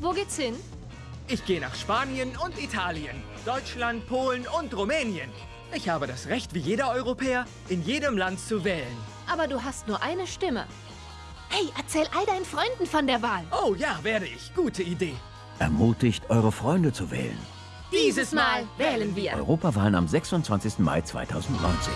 Wo geht's hin? Ich gehe nach Spanien und Italien, Deutschland, Polen und Rumänien. Ich habe das Recht, wie jeder Europäer, in jedem Land zu wählen. Aber du hast nur eine Stimme. Hey, erzähl all deinen Freunden von der Wahl. Oh ja, werde ich. Gute Idee. Ermutigt, eure Freunde zu wählen. Dieses Mal wählen wir. Europawahlen am 26. Mai 2019.